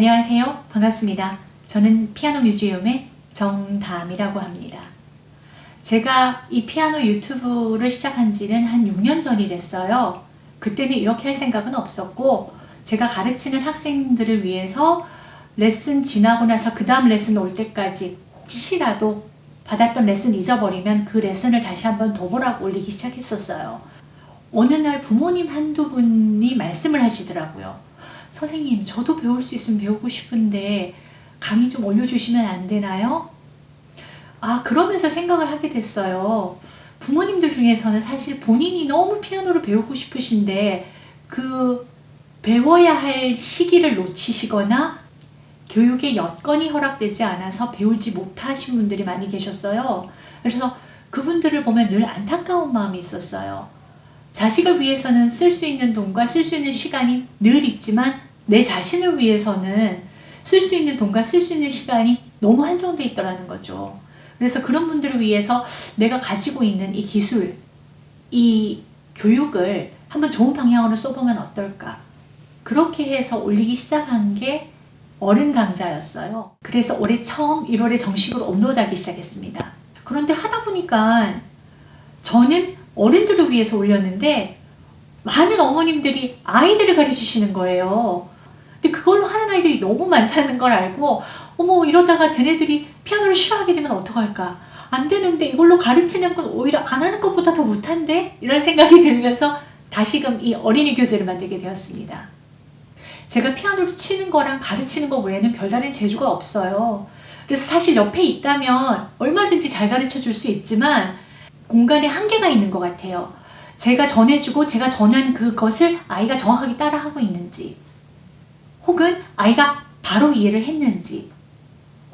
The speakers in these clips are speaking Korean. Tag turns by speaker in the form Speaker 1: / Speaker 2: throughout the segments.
Speaker 1: 안녕하세요. 반갑습니다. 저는 피아노 뮤지엄의 정담이라고 합니다. 제가 이 피아노 유튜브를 시작한 지는 한 6년 전이 됐어요. 그때는 이렇게 할 생각은 없었고 제가 가르치는 학생들을 위해서 레슨 지나고 나서 그 다음 레슨 올 때까지 혹시라도 받았던 레슨 잊어버리면 그 레슨을 다시 한번 도보락 올리기 시작했었어요. 어느 날 부모님 한두 분이 말씀을 하시더라고요. 선생님 저도 배울 수 있으면 배우고 싶은데 강의 좀 올려주시면 안 되나요? 아 그러면서 생각을 하게 됐어요. 부모님들 중에서는 사실 본인이 너무 피아노를 배우고 싶으신데 그 배워야 할 시기를 놓치시거나 교육의 여건이 허락되지 않아서 배우지 못하신 분들이 많이 계셨어요. 그래서 그분들을 보면 늘 안타까운 마음이 있었어요. 자식을 위해서는 쓸 수 있는 돈과 쓸 수 있는 시간이 늘 있지만 내 자신을 위해서는 쓸 수 있는 돈과 쓸 수 있는 시간이 너무 한정되어 있더라는 거죠. 그래서 그런 분들을 위해서 내가 가지고 있는 이 기술, 이 교육을 한번 좋은 방향으로 써보면 어떨까. 그렇게 해서 올리기 시작한 게 어른 강좌였어요. 그래서 올해 처음 1월에 정식으로 업로드하기 시작했습니다. 그런데 하다 보니까 저는 어른들을 위해서 올렸는데 많은 어머님들이 아이들을 가르치시는 거예요. 근데 그걸로 하는 아이들이 너무 많다는 걸 알고 어머 이러다가 쟤네들이 피아노를 싫어하게 되면 어떡할까 안 되는데 이걸로 가르치는 건 오히려 안 하는 것보다 더 못한데 이런 생각이 들면서 다시금 이 어린이 교재를 만들게 되었습니다. 제가 피아노를 치는 거랑 가르치는 거 외에는 별다른 재주가 없어요. 그래서 사실 옆에 있다면 얼마든지 잘 가르쳐 줄 수 있지만 공간에 한계가 있는 것 같아요. 제가 전해주고 제가 전한 그것을 아이가 정확하게 따라하고 있는지 혹은 아이가 바로 이해를 했는지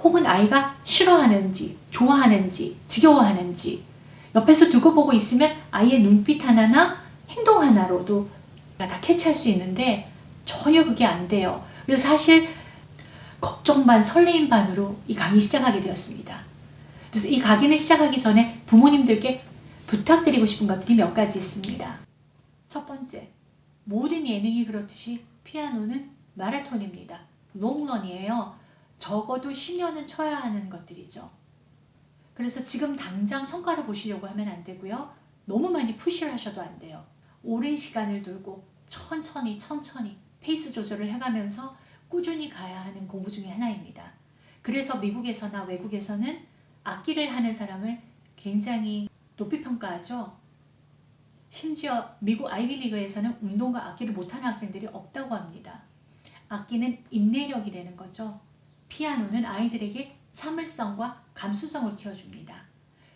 Speaker 1: 혹은 아이가 싫어하는지 좋아하는지 지겨워하는지 옆에서 두고 보고 있으면 아이의 눈빛 하나나 행동 하나로도 다 캐치할 수 있는데 전혀 그게 안 돼요. 그래서 사실 걱정 반 설레임 반으로 이 강의 시작하게 되었습니다. 그래서 이 강의를 시작하기 전에 부모님들께 부탁드리고 싶은 것들이 몇 가지 있습니다. 첫 번째, 모든 예능이 그렇듯이 피아노는 마라톤입니다. 롱런이에요. 적어도 10년은 쳐야 하는 것들이죠. 그래서 지금 당장 성과를 보시려고 하면 안 되고요. 너무 많이 푸시를 하셔도 안 돼요. 오랜 시간을 두고 천천히 천천히 페이스 조절을 해가면서 꾸준히 가야 하는 공부 중에 하나입니다. 그래서 미국에서나 외국에서는 악기를 하는 사람을 굉장히 높이 평가하죠. 심지어 미국 아이비리그에서는 운동과 악기를 못하는 학생들이 없다고 합니다. 악기는 인내력이라는 거죠. 피아노는 아이들에게 참을성과 감수성을 키워줍니다.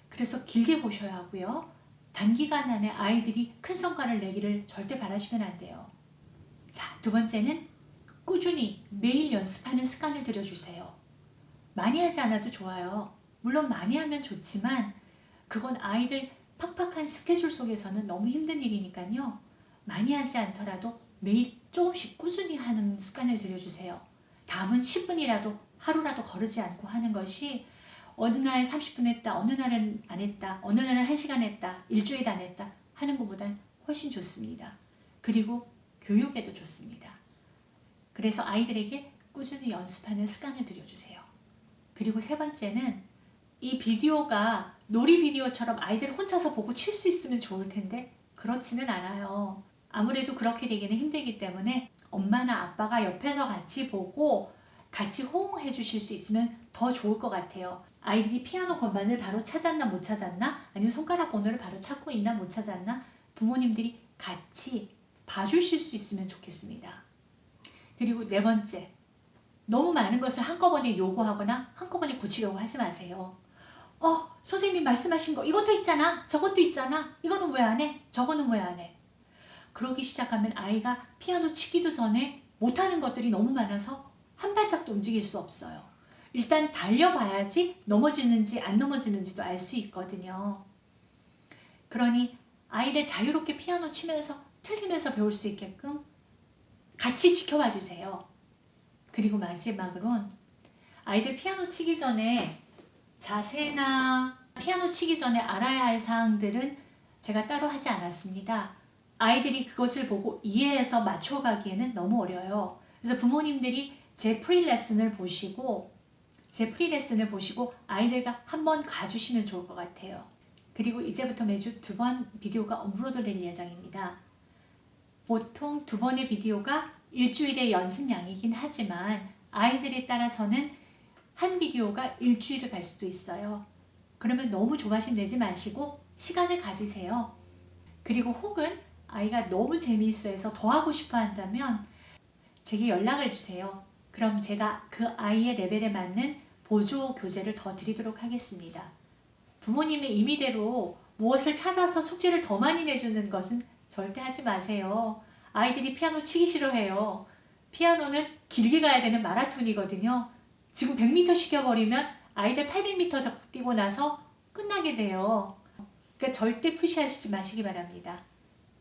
Speaker 1: 그래서 길게 보셔야 하고요. 단기간 안에 아이들이 큰 성과를 내기를 절대 바라시면 안 돼요. 자, 두 번째는 꾸준히 매일 연습하는 습관을 들여주세요. 많이 하지 않아도 좋아요. 물론 많이 하면 좋지만 그건 아이들 팍팍한 스케줄 속에서는 너무 힘든 일이니까요. 많이 하지 않더라도 매일 조금씩 꾸준히 하는 습관을 들여주세요. 다음은 10분이라도 하루라도 거르지 않고 하는 것이 어느 날 30분 했다, 어느 날은 안 했다, 어느 날은 1시간 했다, 일주일 안 했다 하는 것보단 훨씬 좋습니다. 그리고 교육에도 좋습니다. 그래서 아이들에게 꾸준히 연습하는 습관을 들여주세요. 그리고 세 번째는 이 비디오가 놀이 비디오처럼 아이들 혼자서 보고 칠 수 있으면 좋을 텐데 그렇지는 않아요. 아무래도 그렇게 되기는 힘들기 때문에 엄마나 아빠가 옆에서 같이 보고 같이 호응해 주실 수 있으면 더 좋을 것 같아요. 아이들이 피아노 건반을 바로 찾았나 못 찾았나 아니면 손가락 번호를 바로 찾고 있나 못 찾았나 부모님들이 같이 봐주실 수 있으면 좋겠습니다. 그리고 네 번째, 너무 많은 것을 한꺼번에 요구하거나 한꺼번에 고치려고 하지 마세요. 어, 선생님이 말씀하신 거 이것도 있잖아, 저것도 있잖아, 이거는 왜 안 해? 저거는 왜 안 해? 그러기 시작하면 아이가 피아노 치기도 전에 못하는 것들이 너무 많아서 한 발짝도 움직일 수 없어요. 일단 달려봐야지 넘어지는지 안 넘어지는지도 알 수 있거든요. 그러니 아이들 자유롭게 피아노 치면서 틀리면서 배울 수 있게끔 같이 지켜봐 주세요. 그리고 마지막으론 아이들 피아노 치기 전에 자세나 피아노 치기 전에 알아야 할 사항들은 제가 따로 하지 않았습니다. 아이들이 그것을 보고 이해해서 맞춰가기에는 너무 어려요. 그래서 부모님들이 제 pre lesson을 보시고 제 pre lesson을 보시고 아이들과 한번 가주시면 좋을 것 같아요. 그리고 이제부터 매주 두 번 비디오가 업로드 될 예정입니다. 보통 두 번의 비디오가 일주일의 연습량이긴 하지만 아이들에 따라서는 한 비디오가 일주일을 갈 수도 있어요. 그러면 너무 조바심 내지 마시고 시간을 가지세요. 그리고 혹은 아이가 너무 재미있어 해서 더 하고 싶어 한다면 제게 연락을 주세요. 그럼 제가 그 아이의 레벨에 맞는 보조 교재를 더 드리도록 하겠습니다. 부모님의 임의대로 무엇을 찾아서 숙제를 더 많이 내주는 것은 절대 하지 마세요. 아이들이 피아노 치기 싫어해요. 피아노는 길게 가야 되는 마라톤이거든요. 지금 100m 시켜버리면 아이들 800m 뛰고 나서 끝나게 돼요. 그러니까 절대 푸시하시지 마시기 바랍니다.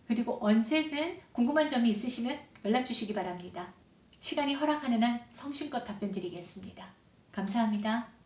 Speaker 1: 그리고 언제든 궁금한 점이 있으시면 연락 주시기 바랍니다. 시간이 허락하는 한 성심껏 답변 드리겠습니다. 감사합니다.